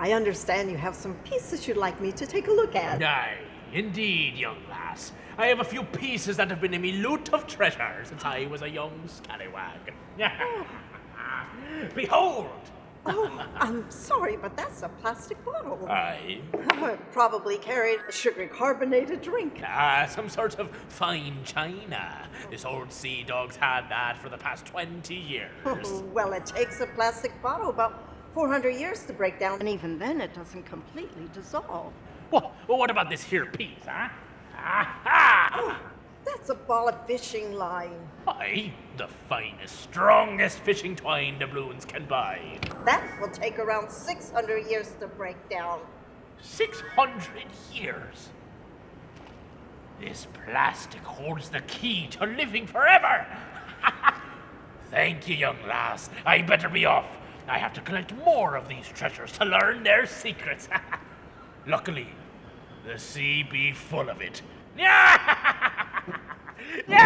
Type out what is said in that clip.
I understand you have some pieces you'd like me to take a look at. Aye, indeed, young lass. I have a few pieces that have been in me loot of treasure since I was a young scallywag. Behold! Oh, I'm sorry, but that's a plastic bottle. Aye. Probably carried a sugar carbonated drink. Ah, some sort of fine china. This old sea dog's had that for the past 20 years. well, it takes a plastic bottle about 400 years to break down, and even then it doesn't completely dissolve. Well, well what about this here piece, huh? Aha! That's a ball of fishing line. Aye, the finest, strongest fishing twine doubloons can buy. That will take around 600 years to break down. 600 years? This plastic holds the key to living forever. Thank you, young lass. I better be off. I have to collect more of these treasures to learn their secrets. Luckily, the sea be full of it. Yeah! yeah!